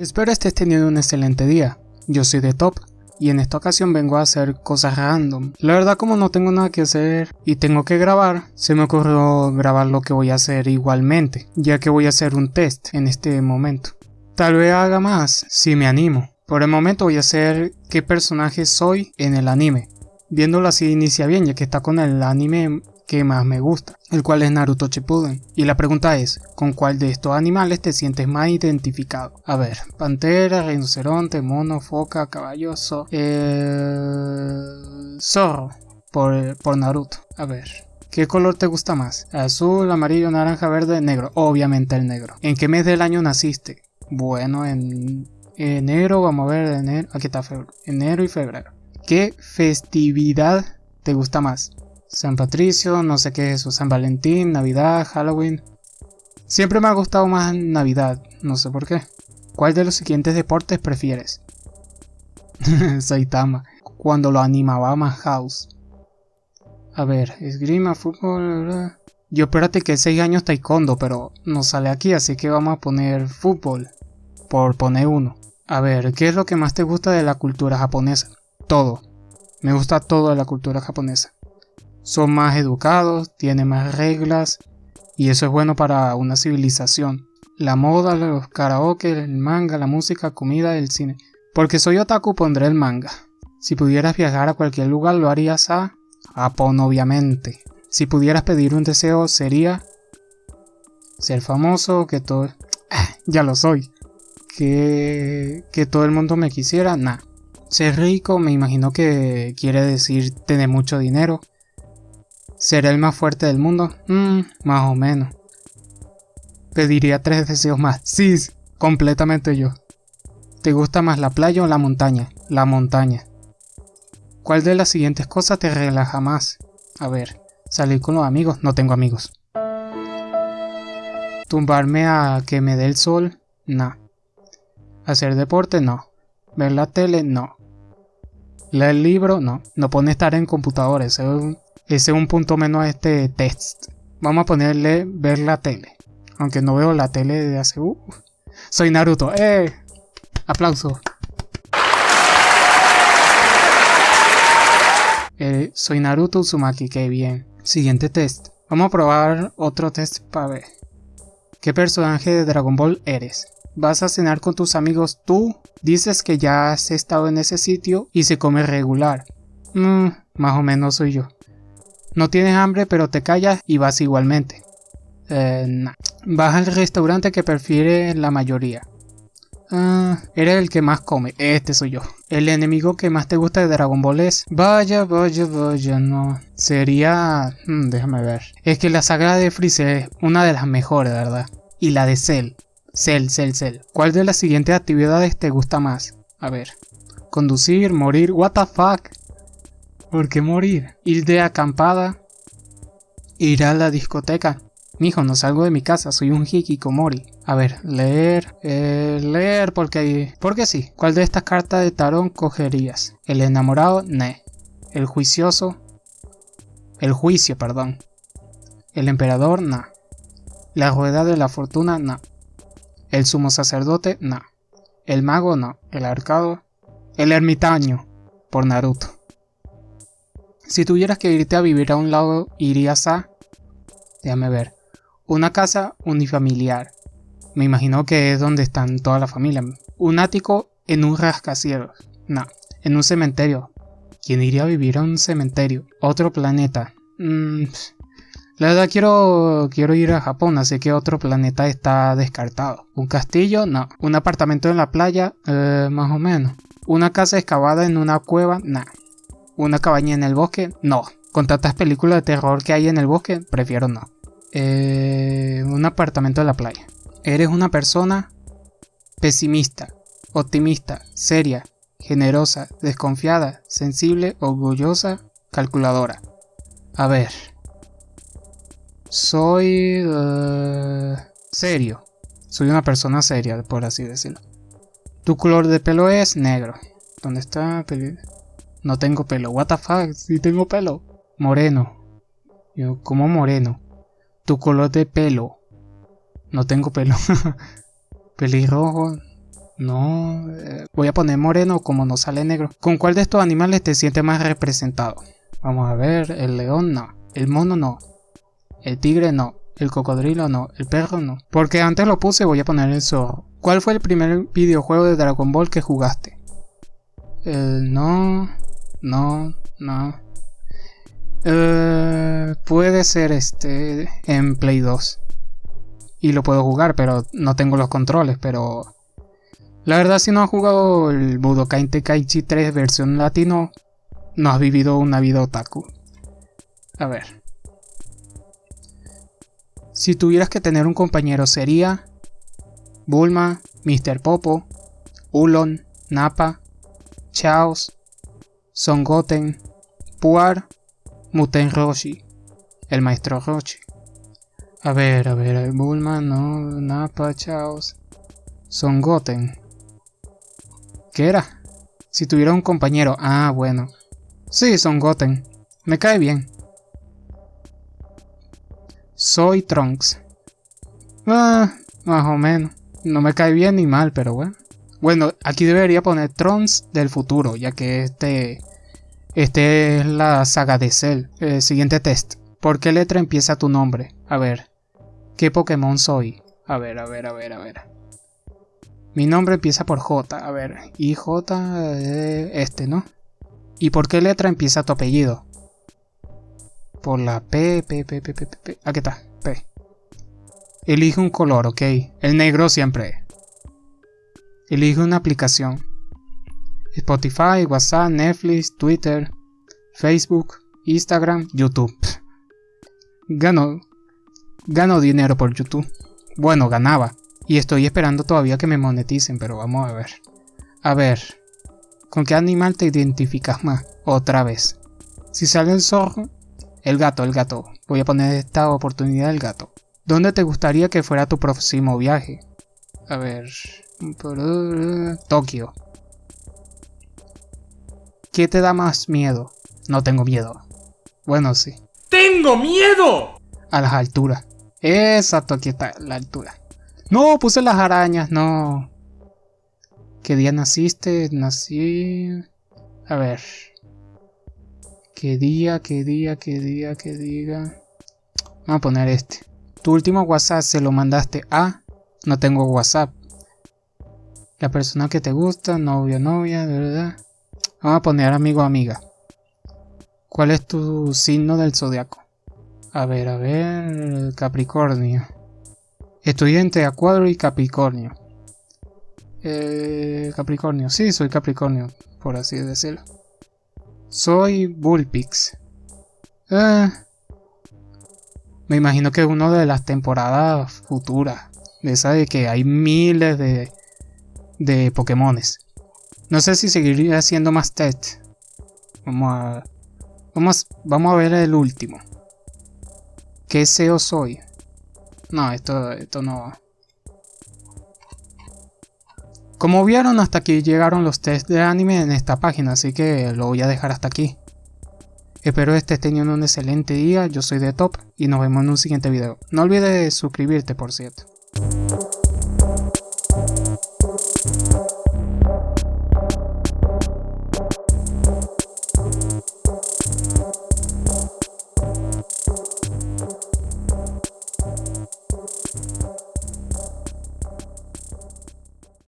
Espero estés teniendo un excelente día. Yo soy de Top y en esta ocasión vengo a hacer cosas random. La verdad como no tengo nada que hacer y tengo que grabar, se me ocurrió grabar lo que voy a hacer igualmente, ya que voy a hacer un test en este momento. Tal vez haga más si me animo. Por el momento voy a hacer qué personaje soy en el anime. Viéndolo así inicia bien, ya que está con el anime que más me gusta, el cual es Naruto Shippuden. Y la pregunta es, ¿con cuál de estos animales te sientes más identificado? A ver, pantera, rinoceronte, mono, foca, caballoso, eh... zorro, por, por Naruto. A ver, ¿Qué color te gusta más? Azul, amarillo, naranja, verde, negro. Obviamente el negro. ¿En qué mes del año naciste? Bueno, en enero, vamos a ver, enero, aquí está febrero. Enero y febrero. ¿Qué festividad te gusta más? San Patricio, no sé qué es eso, San Valentín, Navidad, Halloween. Siempre me ha gustado más Navidad, no sé por qué. ¿Cuál de los siguientes deportes prefieres? Saitama, cuando lo animaba más House. A ver, esgrima, fútbol... Yo espérate que 6 años taekwondo, pero no sale aquí, así que vamos a poner fútbol. Por poner uno. A ver, ¿qué es lo que más te gusta de la cultura japonesa? Todo. Me gusta todo de la cultura japonesa son más educados, tienen más reglas y eso es bueno para una civilización. La moda, los karaoke, el manga, la música, comida, el cine. Porque soy otaku pondré el manga. Si pudieras viajar a cualquier lugar lo harías a Japón obviamente. Si pudieras pedir un deseo sería ser famoso, que todo... ya lo soy. Que, que todo el mundo me quisiera, nah. Ser rico me imagino que quiere decir tener mucho dinero. ¿Será el más fuerte del mundo? Mmm, más o menos. Pediría tres deseos más. Sí, completamente yo. ¿Te gusta más la playa o la montaña? La montaña. ¿Cuál de las siguientes cosas te relaja más? A ver, salir con los amigos. No tengo amigos. Tumbarme a que me dé el sol. No. Hacer deporte. No. Ver la tele. No. Leer libro. No. No pone estar en computadores. Ese es un punto menos a este test. Vamos a ponerle ver la tele. Aunque no veo la tele de hace... Uh, soy Naruto. ¡Eh! Aplauso. Eh, soy Naruto Uzumaki, qué bien. Siguiente test. Vamos a probar otro test para ver. ¿Qué personaje de Dragon Ball eres? Vas a cenar con tus amigos tú. Dices que ya has estado en ese sitio y se come regular. Mmm, más o menos soy yo. No tienes hambre pero te callas y vas igualmente. Eh, Vas al restaurante que prefiere la mayoría. Ah, eres el que más come. Este soy yo. El enemigo que más te gusta de Dragon Ball es... Vaya, vaya, vaya, no. Sería... Hmm, déjame ver. Es que la saga de Freezer es una de las mejores, ¿verdad? Y la de Cell. Cell, Cell, Cell. ¿Cuál de las siguientes actividades te gusta más? A ver. Conducir, morir, what the fuck. ¿Por qué morir? Ir de acampada. Ir a la discoteca. Mijo, no salgo de mi casa, soy un hikikomori. A ver, leer, eh, leer porque, porque sí. ¿Cuál de estas cartas de tarón cogerías? El enamorado, ne. El juicioso, el juicio, perdón. El emperador, no. La rueda de la fortuna, no. El sumo sacerdote, no. El mago, no. El arcado, el ermitaño, por Naruto. Si tuvieras que irte a vivir a un lado, irías a... Déjame ver. Una casa unifamiliar. Me imagino que es donde están toda la familia. Un ático en un rascacielos. No, en un cementerio. ¿Quién iría a vivir a un cementerio? Otro planeta. Mm, la verdad quiero, quiero ir a Japón, así que otro planeta está descartado. ¿Un castillo? No. ¿Un apartamento en la playa? Eh, más o menos. ¿Una casa excavada en una cueva? No. ¿Una cabaña en el bosque? No. Con tantas películas de terror que hay en el bosque, prefiero no. Eh, un apartamento en la playa. Eres una persona pesimista, optimista, seria, generosa, desconfiada, sensible, orgullosa, calculadora. A ver. Soy... Uh, serio. Soy una persona seria, por así decirlo. Tu color de pelo es negro. ¿Dónde está? No tengo pelo. What the fuck? Si tengo pelo. Moreno. Yo, ¿cómo moreno? Tu color de pelo. No tengo pelo. Pelirrojo. No, eh, voy a poner moreno como no sale negro. ¿Con cuál de estos animales te sientes más representado? Vamos a ver, el león no, el mono no, el tigre no, el cocodrilo no, el perro no. Porque antes lo puse, voy a poner el zorro. ¿Cuál fue el primer videojuego de Dragon Ball que jugaste? El no, no, no. Eh, puede ser este en Play 2. Y lo puedo jugar, pero no tengo los controles, pero... La verdad si no has jugado el Budokai Tenkaichi 3 versión latino, no has vivido una vida otaku. A ver. Si tuvieras que tener un compañero sería Bulma, Mr. Popo, Ulon, Nappa, Chaos, Son Goten, Puar Muten Roshi, el maestro Roshi. A ver, a ver, Bulma, no, Nappa, Chaos, Son Goten. ¿Qué era? Si tuviera un compañero. Ah, bueno. Sí, Son Goten. Me cae bien. Soy Trunks. Ah, más o menos. No me cae bien ni mal, pero bueno. Bueno, aquí debería poner Trunks del futuro, ya que este este es la saga de Cell. El siguiente test. ¿Por qué letra empieza tu nombre? A ver. ¿Qué Pokémon soy? A ver, a ver, a ver, a ver. Mi nombre empieza por J. A ver. Y J. Eh, este, ¿no? ¿Y por qué letra empieza tu apellido? Por la P, P, P, P, P, P. Aquí está. P. Elige un color, ok. El negro siempre. Elige una aplicación. Spotify, WhatsApp, Netflix, Twitter, Facebook, Instagram, YouTube. Gano, gano dinero por YouTube. Bueno, ganaba. Y estoy esperando todavía que me moneticen, pero vamos a ver. A ver, ¿con qué animal te identificas más? Otra vez. Si sale el zorro, el gato, el gato. Voy a poner esta oportunidad el gato. ¿Dónde te gustaría que fuera tu próximo viaje? A ver. Tokio. ¿Qué te da más miedo? No tengo miedo. Bueno, sí. ¡Tengo miedo! A las alturas. Exacto, aquí está la altura. No, puse las arañas, no. ¿Qué día naciste? Nací... A ver. ¿Qué día, qué día, qué día, qué día? Vamos a poner este. Tu último WhatsApp se lo mandaste a... No tengo WhatsApp. La persona que te gusta, novia, novia, de verdad. Vamos a poner amigo amiga. ¿Cuál es tu signo del zodiaco? A ver, a ver. Capricornio. Estoy entre Acuario y Capricornio. Eh, Capricornio. Sí, soy Capricornio, por así decirlo. Soy Bullpix. Eh, me imagino que es uno de las temporadas futuras. De esa de que hay miles de, de Pokémones. No sé si seguiría haciendo más test. Vamos a, vamos, a ver el último. ¿Qué SEO soy? No, esto, esto no Como vieron, hasta aquí llegaron los tests de anime en esta página, así que lo voy a dejar hasta aquí. Espero estés teniendo un excelente día, yo soy de Top y nos vemos en un siguiente video. No olvides suscribirte, por cierto.